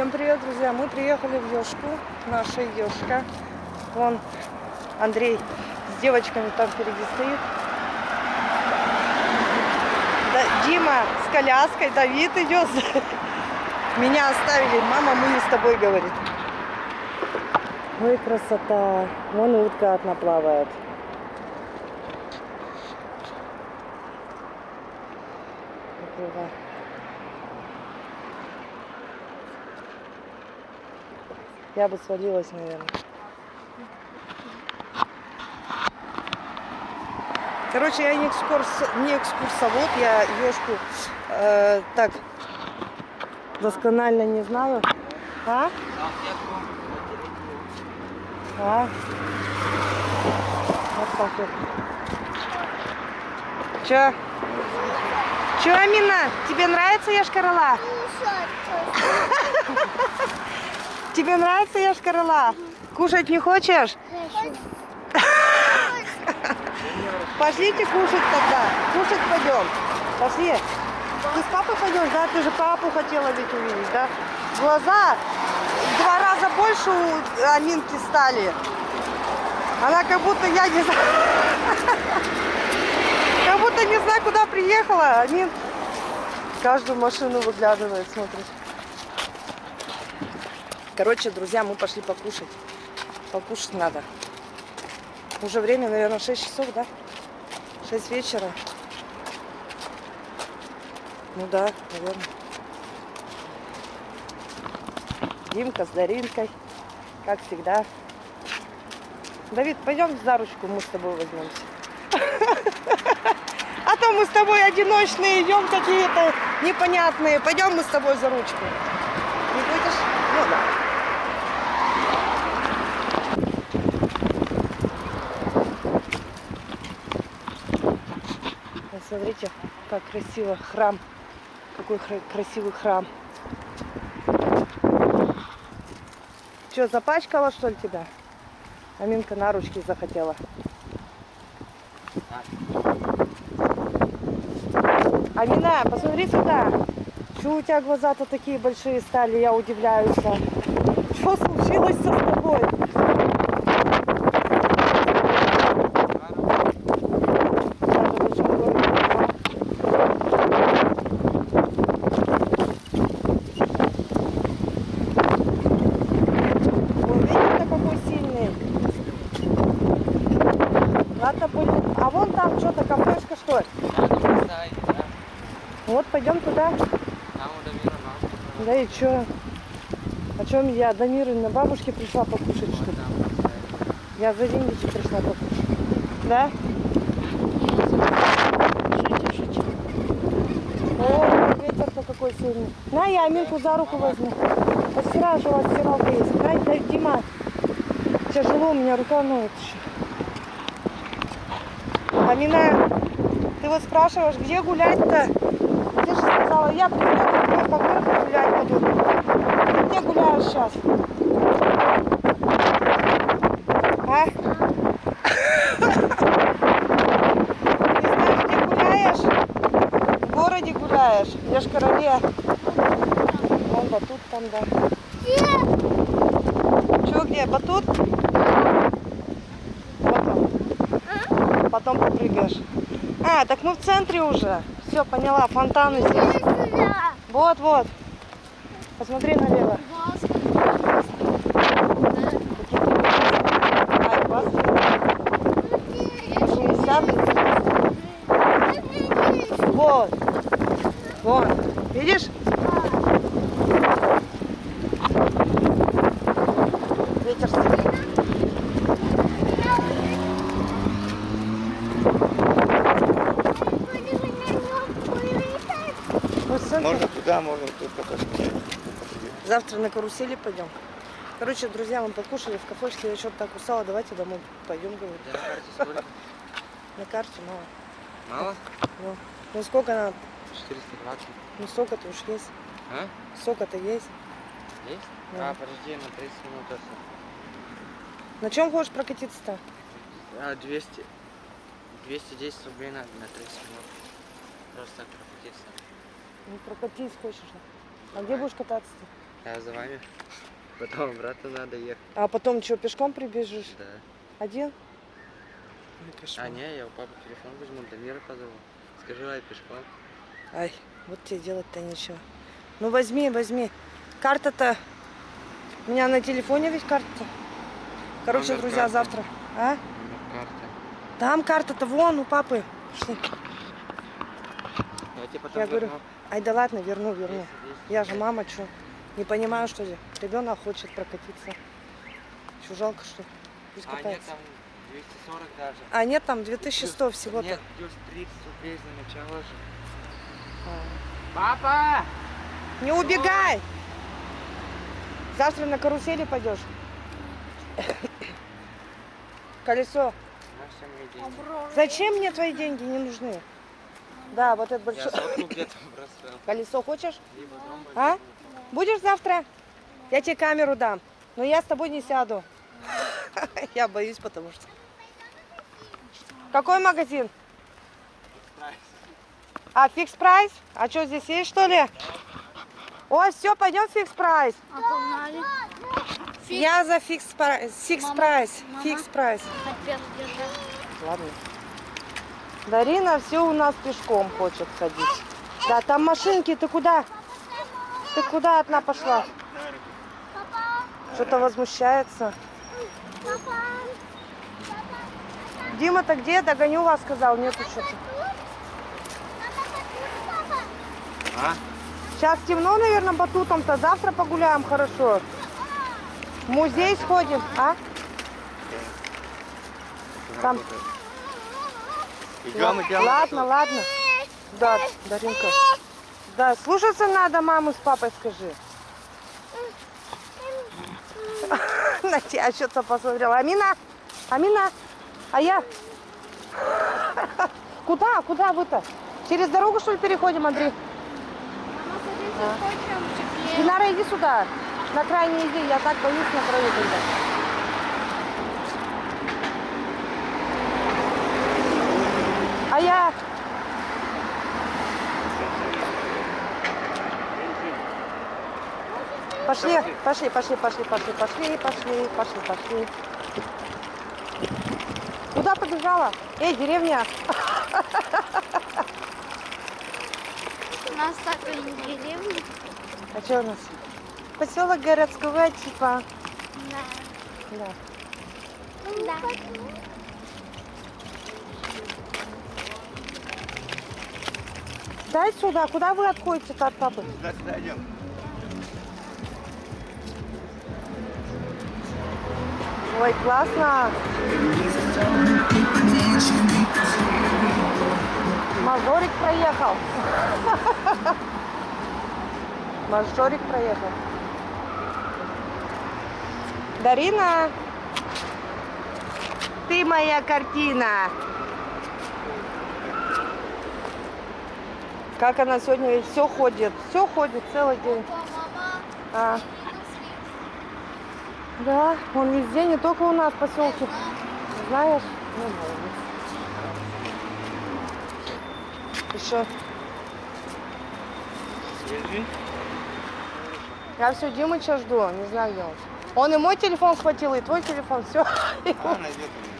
Всем привет, друзья! Мы приехали в Ёшку, наша Ёшка. Вон Андрей с девочками там впереди стоит. Да, Дима с коляской, Давид идет. Меня оставили. Мама, мы не с тобой, говорит. Ой, красота. Вон утка одна плавает. Красиво. Я бы свалилась, наверное. Короче, я не, экскурс, не экскурсовод, я ешку э, так досконально не знаю. А? А? Вот так вот. Че? Че, Амина? Тебе нравится Яшкарала? Тебе нравится Яшкарала? Кушать не хочешь? Пошлите кушать тогда. Кушать пойдем. Пошли. Ты с папой пойдешь, да? Ты же папу хотела ведь увидеть, да? Глаза два раза больше у Аминки стали. Она как будто, я не знаю, как будто не знаю, куда приехала. Амин каждую машину выглядывает, смотрит. Короче, друзья, мы пошли покушать. Покушать надо. Уже время, наверное, 6 часов, да? 6 вечера. Ну да, наверное. Димка с Даринкой, как всегда. Давид, пойдем за ручку, мы с тобой возьмемся. А то мы с тобой одиночные идем какие-то непонятные. Пойдем мы с тобой за ручку. Не будешь? Ну да. Смотрите, как красиво храм. Какой красивый храм. Что, запачкала что ли тебя? Аминка на ручки захотела. Амина, посмотри сюда. Чего у тебя глаза-то такие большие стали, я удивляюсь. Что случилось с тобой? Ладно, будем. А вон там что-то кафешка, что ли? Вот, пойдем туда. Да и чё? О чем я? До Миры на бабушке пришла покушать, что ли? Я за деньги пришла покушать. Да? О, ветер-то какой сильный. На, я Аминку за руку возьму. Постираю, что у вас стиралка есть. Дай, Дима. Тяжело, у меня рука ноет еще. Амина, ты вот спрашиваешь, где гулять-то? Ты же сказала, я приеду по городу гулять пойду. Где гуляешь сейчас? А? Не знаешь, где гуляешь? В городе гуляешь? Я ж короле. Вон батут там, да. Чего где? Батут? Вот он. Потом попрыгаешь. А, так мы в центре уже. Все, поняла, фонтаны здесь. Вот, вот. Посмотри налево. Ай, классно. 60. Вот. Вон. Видишь? Ветер. Можно туда, можно тут пока Завтра на карусели пойдем. Короче, друзья, мы покушали в кафешке, я что-то так устала, давайте домой пойдем, говорю. Да, на карте сколько? На карте мало. Мало? Ну, ну сколько надо? 420. Ну сока-то уж есть. А? Сока-то есть. Есть? Да. А, подожди, на 30 минут это. На чем хочешь прокатиться-то? А, 200. 210 рублей надо на 30 минут. Просто так прокатиться. Ну прокатись хочешь. А где будешь кататься-то? Я за вами. Потом обратно надо ехать. А потом что, пешком прибежишь? Да. Один? А не, я у папы телефон возьму, до мира позову. Скажи, ай, пешком. Ай, вот тебе делать-то ничего. Ну возьми, возьми. Карта-то... У меня на телефоне ведь карта. Короче, Номер друзья, карты. завтра. А? Номер карты. Там карта-то вон у папы. Пошли. Я тебе потом Я говорю, ай да ладно, верну, верну. Есть, есть. Я же мама, что? Не понимаю, что ли? Ребенок хочет прокатиться. Что, жалко, что ли? Пусть А, нет, катается. там 240 даже. А, нет, там 2100 всего-то. Нет, плюс 30 рублей за начало же. А. Папа! Не убегай! Завтра на карусели пойдешь. Колесо. На все мои деньги. Зачем мне твои деньги? Не нужны. Да, вот это большое. Колесо хочешь? Либо дом А? Будешь завтра? Я тебе камеру дам. Но я с тобой не сяду. Я боюсь, потому что... Какой магазин? А, Fix Price? А что, здесь есть, что ли? О, все, пойдем Fix Price. А погнали. Я за Fix Price. Fix Price. Fix Price. Ладно. Дарина все у нас пешком хочет ходить. Да, там машинки, ты куда? Ты куда одна пошла? Что-то возмущается. Дима-то где? Догоню вас, сказал. Нету что-то. А? Сейчас темно, наверное, батутом-то. Завтра погуляем хорошо. В музей сходим, а? Там. Идем, идем. Ладно, ладно. Да, Даринка. Да, слушаться надо маму с папой, скажи. На тебя что-то посмотрела. Амина, Амина, а я? Куда, куда вы-то? Через дорогу, что ли, переходим, Андрей? Мама. Динара, иди сюда. На крайне иди, я так боюсь на краю. А я... Пошли, пошли, пошли, пошли, пошли, пошли, пошли, пошли, пошли. Куда побежала? Эй, деревня. У нас такая деревня. А что у нас? Поселок городского типа. Да. Да. Да. Дай сюда. Куда вы отходите-то от папы? Сюда, сюда идем. Ой, классно. Мажорик проехал. Мажорик проехал. Дарина, ты моя картина. Как она сегодня все ходит, все ходит целый день. А, да, он везде, не только у нас в поселке. Знаешь? Ну. Еще. Свежий. Я все Димыча жду, не знаю где он. Он и мой телефон схватил, и твой телефон, все. А, найдет он.